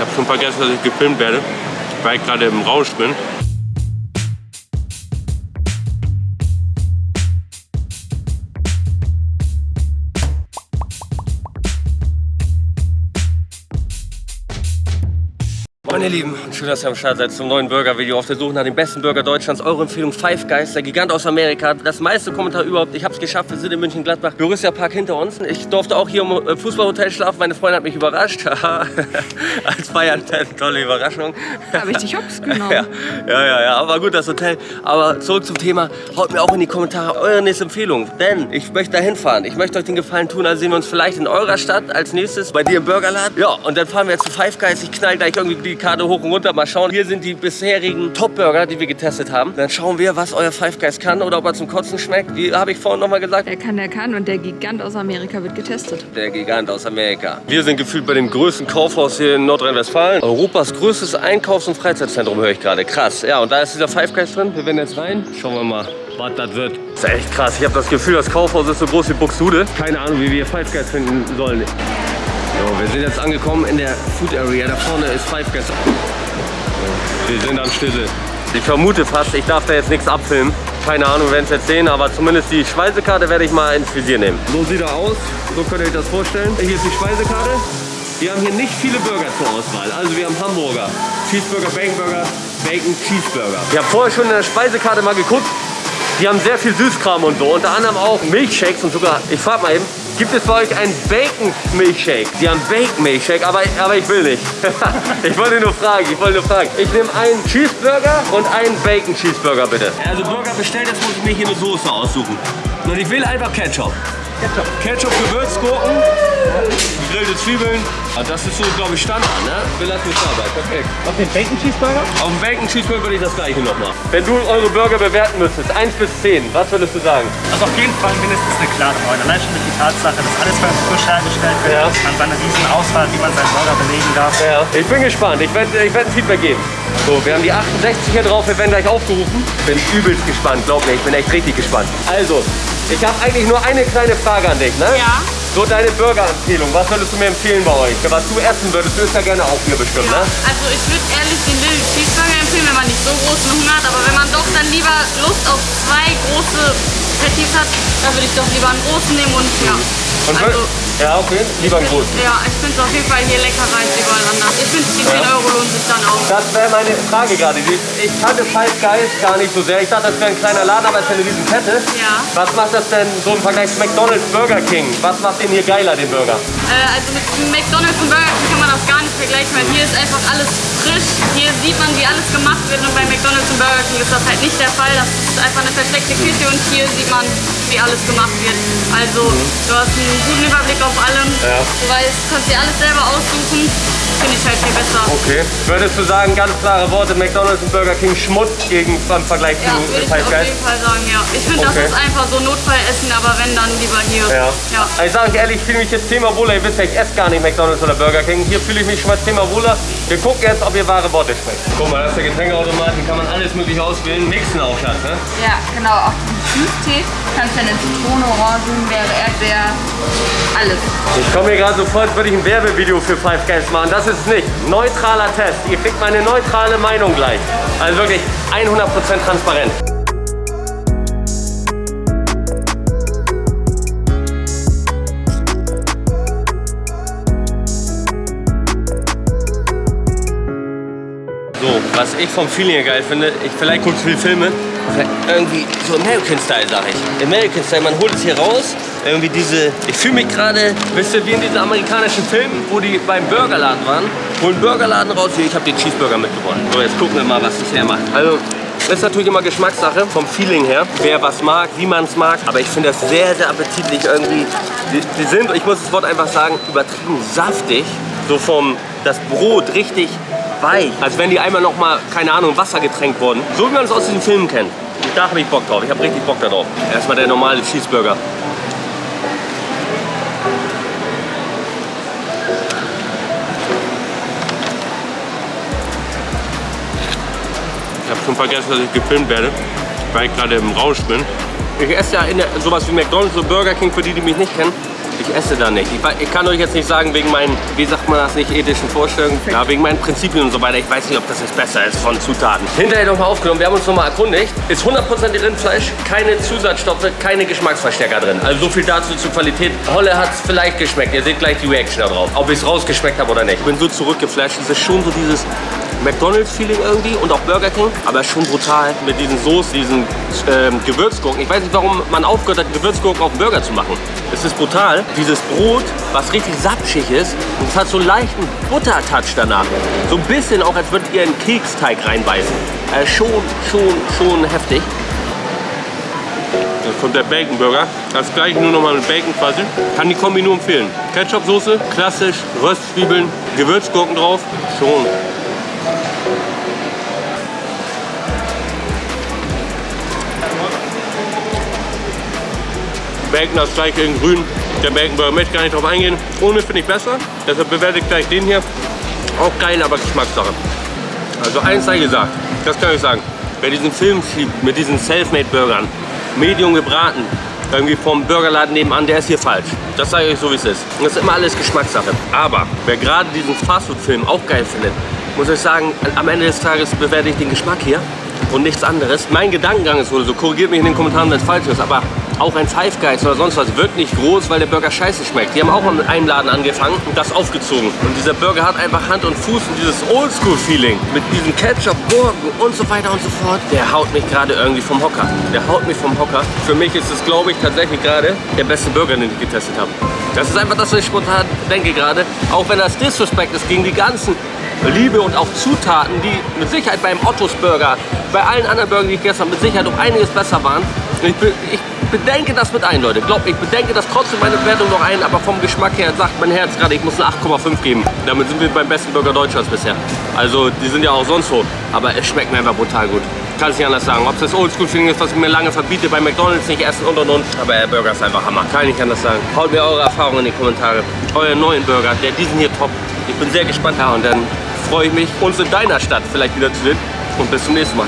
Ich habe schon vergessen, dass ich gefilmt werde, weil ich gerade im Rausch bin. Meine Lieben, schön, dass ihr am Start seid zum neuen Burger-Video auf der Suche nach dem besten Burger Deutschlands. Eure Empfehlung Five Guys, der Gigant aus Amerika. Das meiste Kommentar überhaupt. Ich habe es geschafft, wir sind in München-Gladbach. Borussia Park hinter uns. Ich durfte auch hier im äh, Fußballhotel schlafen. Meine Freundin hat mich überrascht. Als Bayern-Fan, tolle Überraschung. Habe ich dich hops genommen. Ja, ja, ja, ja, aber gut, das Hotel. Aber zurück zum Thema. Haut mir auch in die Kommentare eure nächste Empfehlung. Denn ich möchte da hinfahren. Ich möchte euch den Gefallen tun. Also sehen wir uns vielleicht in eurer Stadt als nächstes. Bei dir im Burgerladen. Ja, und dann fahren wir jetzt zu Five Guys. Ich knall gleich irgendwie die Karte hoch und runter. Mal schauen. Hier sind die bisherigen Top-Burger, die wir getestet haben. Dann schauen wir, was euer Five Guys kann oder ob er zum Kotzen schmeckt. Wie habe ich vorhin nochmal gesagt? Der kann, der kann und der Gigant aus Amerika wird getestet. Der Gigant aus Amerika. Wir sind gefühlt bei dem größten Kaufhaus hier in Nordrhein-Westfalen. Europas größtes Einkaufs- und Freizeitzentrum höre ich gerade. Krass. Ja, und da ist dieser Five Guys drin. Wir werden jetzt rein. Schauen wir mal, was das wird. Das ist echt krass. Ich habe das Gefühl, das Kaufhaus ist so groß wie Buxtehude. Keine Ahnung, wie wir Five Guys finden sollen. So, wir sind jetzt angekommen in der Food Area. Da vorne ist Five Guys. Wir sind am Stille. Ich vermute fast, ich darf da jetzt nichts abfilmen. Keine Ahnung, wir werden es jetzt sehen, aber zumindest die Speisekarte werde ich mal ins Visier nehmen. So sieht er aus, so könnt ihr euch das vorstellen. Hier ist die Speisekarte. Wir haben hier nicht viele Burger zur Auswahl. Also wir haben Hamburger, Cheeseburger, Baconburger, Bacon, Cheeseburger. Ich habe vorher schon in der Speisekarte mal geguckt. Die haben sehr viel Süßkram und so, unter anderem auch Milchshakes und sogar, ich frage mal eben, gibt es bei euch einen Bacon-Milchshake? Die haben Bacon-Milchshake, aber, aber ich will nicht. ich wollte nur fragen, ich wollte nur fragen. Ich nehme einen Cheeseburger und einen Bacon-Cheeseburger bitte. Also Burger bestellt, jetzt muss ich mir hier eine Soße aussuchen. Und ich will einfach Ketchup. Ketchup. Ketchup, Gewürzgurken, gegrillte Zwiebeln. Ah, das ist so, glaube ich, Standard, ne? Wir lassen es dabei. Perfekt. Auf den Bacon Cheeseburger? Auf dem Bacon Cheeseburger würde ich das gleiche noch machen. Wenn du eure Burger bewerten müsstest, 1 bis 10, was würdest du sagen? Also auf jeden Fall mindestens eine klare 9. Allein schon durch die Tatsache, dass alles bei uns frisch hergestellt wird. Ja. Man hat eine riesen Auswahl, wie man seinen Burger belegen darf. Ja. Ich bin gespannt. Ich werde ich werd ein Feedback geben. So, wir haben die 68 hier drauf. Wir werden gleich aufgerufen. Bin übelst gespannt, glaub mir. Ich bin echt richtig gespannt. Also, ich habe eigentlich nur eine kleine Frage an dich, ne? Ja. So deine Burger-Empfehlung. Was würdest du mir empfehlen bei euch? Was du essen würdest, du isst ja gerne auch hier bestimmt, ne? Also ich würde ehrlich den Little Cheeseburger empfehlen, wenn man nicht so großen Hunger hat. Aber wenn man doch dann lieber Lust auf zwei große Patties hat, dann würde ich doch lieber einen großen nehmen und ja. Und also, ja, okay. Lieber einen großen. Ja, ich finde es auf jeden Fall hier leckerer als überall anders. Ich finde, Das wäre meine Frage gerade. Ich kannte Five Guys gar nicht so sehr. Ich dachte, das wäre ein kleiner Laden, aber es ist ja eine riesen Kette. Ja. Was macht das denn so im Vergleich zu McDonald's Burger King? Was macht den hier geiler, den Burger? Äh, also mit McDonalds und Burger King kann man das gar nicht vergleichen, weil hier ist einfach alles frisch. Hier sieht man, wie alles gemacht wird und bei McDonalds und Burger King ist das halt nicht der Fall. Das ist einfach eine versteckte Küche und hier sieht man, wie alles gemacht wird. Also du hast einen guten Überblick auf allem. Ja. Du weißt, kannst dir alles selber aussuchen. Finde ich halt viel besser. Okay. Würdest du sagen, ganz klare Worte, McDonald's und Burger King Schmutz gegen, im Vergleich Ja, zu würde ich auf jeden Fall sagen, ja. Ich finde, Okay. das ist einfach so Notfallessen, aber wenn, dann lieber hier. Ja. ja. Also Ich sage euch ehrlich, ich fühle mich jetzt zehnmal wohler. Ihr wisst ja, ich esse gar nicht McDonald's oder Burger King. Hier fühle ich mich schon mal zehnmal wohler. Wir gucken jetzt, ob ihr wahre Worte sprecht. Guck mal, das ist der Getränkeautomat. Hier kann man alles mögliche auswählen. Mixen auch, Schatz, ne? Ja, genau. Auch den Süßtee kannst du dann in Zitrone, Orangenbeere, Erdbeer, alles. Ich komme mir gerade so vor, als würde ich ein Werbevideo für Five Guys machen. Das ist es nicht. Neutraler Test. Ihr kriegt meine neutrale Meinung gleich. Also wirklich 100% transparent. Was ich vom Feeling her geil finde, ich vielleicht gucke viel Filme, irgendwie so American Style, sag ich. American Style, man holt es hier raus, irgendwie diese, ich fühle mich gerade, wisst ihr, wie in diesen amerikanischen Filmen, wo die beim Burgerladen waren, holen Burgerladen raus, hier, ich habe den Cheeseburger mitgebracht. So, jetzt gucken wir mal, was das hermacht. Also, das ist natürlich immer Geschmackssache, vom Feeling her, wer was mag, wie man es mag. Aber ich finde das sehr, sehr appetitlich irgendwie. Die, die sind, ich muss das Wort einfach sagen, übertrieben saftig. So vom, das Brot richtig weich. Als wenn die einmal noch mal, keine Ahnung, Wasser getränkt wurden. So wie man es aus diesen Filmen kennt. Da habe ich Bock drauf. Ich habe richtig Bock darauf. Erstmal der normale Cheeseburger. Ich habe schon vergessen, dass ich gefilmt werde, weil ich gerade im Rausch bin. Ich esse ja in der, sowas wie McDonald's und Burger King, für die, die mich nicht kennen, Ich esse da nicht. Ich, ich kann euch jetzt nicht sagen, wegen meinen, wie sagt man das, nicht ethischen Vorstellungen, ja, wegen meinen Prinzipien und so weiter. Ich weiß nicht, ob das jetzt besser ist von Zutaten. Hinterher nochmal aufgenommen, wir haben uns nochmal erkundigt. Ist 100% Rindfleisch, keine Zusatzstoffe, keine Geschmacksverstärker drin. Also so viel dazu zur Qualität. Holle hat es vielleicht geschmeckt. Ihr seht gleich die Reaction da drauf. Ob ich es rausgeschmeckt habe oder nicht. Ich bin so zurückgeflasht. Es ist schon so dieses McDonalds-Feeling irgendwie und auch Burger King, aber schon brutal mit diesen Soßen, diesen ähm, Gewürzgurken. Ich weiß nicht, warum man aufgehört hat, Gewürzgurken auf Burger zu machen. Es ist brutal. Dieses Brot, was richtig sapschig ist und es hat so einen leichten Buttertouch danach. So ein bisschen auch, als würdet ihr einen Keksteig reinbeißen. Äh, schon, schon, schon heftig. Jetzt kommt der Bacon Burger. Das gleiche nur nochmal mit Bacon quasi. Kann die Kombi nur empfehlen. Ketchup-Soße, klassisch, Röstzwiebeln, Gewürzgurken drauf. Schon. Bacon das gleiche in grün. Der Bacon Burger möchte gar nicht drauf eingehen. Ohne finde ich besser. Deshalb bewerte ich gleich den hier. Auch geil, aber Geschmackssache. Also eins sei gesagt, das kann ich sagen. Wer diesen Film schiebt mit diesen Selfmade-Burgern, Medium gebraten, irgendwie vom Burgerladen nebenan, der ist hier falsch. Das sage ich euch so, wie es ist. Und das ist immer alles Geschmackssache. Aber wer gerade diesen Fastfood-Film auch geil findet, muss ich sagen, am Ende des Tages bewerte ich den Geschmack hier und nichts anderes. Mein Gedankengang ist wohl so, korrigiert mich in den Kommentaren, wenn es falsch ist, aber auch ein Five Guys oder sonst was wirkt nicht groß, weil der Burger scheiße schmeckt. Die haben auch mit einem Laden angefangen und das aufgezogen. Und dieser Burger hat einfach Hand und Fuß und dieses Oldschool-Feeling mit diesem Ketchup, Gurken und so weiter und so fort. Der haut mich gerade irgendwie vom Hocker. Der haut mich vom Hocker. Für mich ist es, glaube ich, tatsächlich gerade der beste Burger, den ich getestet habe. Das ist einfach das, was ich spontan denke gerade. Auch wenn das Disrespect ist gegen die ganzen Liebe und auch Zutaten, die mit Sicherheit beim Ottos Burger, bei allen anderen Burgern, die ich gestern mit Sicherheit um einiges besser waren. Ich, be ich bedenke das mit ein, Leute. Glaubt, ich bedenke das trotzdem meine Bewertung noch ein, aber vom Geschmack her sagt mein Herz gerade, ich muss eine 8,5 geben. Damit sind wir beim besten Burger Deutschlands bisher. Also, die sind ja auch sonst so, aber es schmeckt mir einfach brutal gut. Kann es nicht anders sagen. Ob es das Oldschool-Feeling ist, was ich mir lange verbiete, bei McDonalds nicht essen und und und. Aber der Burger ist einfach Hammer. Kann ich nicht anders sagen. Haut mir eure Erfahrungen in die Kommentare. Euren neuen Burger, der diesen hier top. Ich bin sehr gespannt. Ja, und dann freue ich mich, uns in deiner Stadt vielleicht wieder zu sehen. Und bis zum nächsten Mal.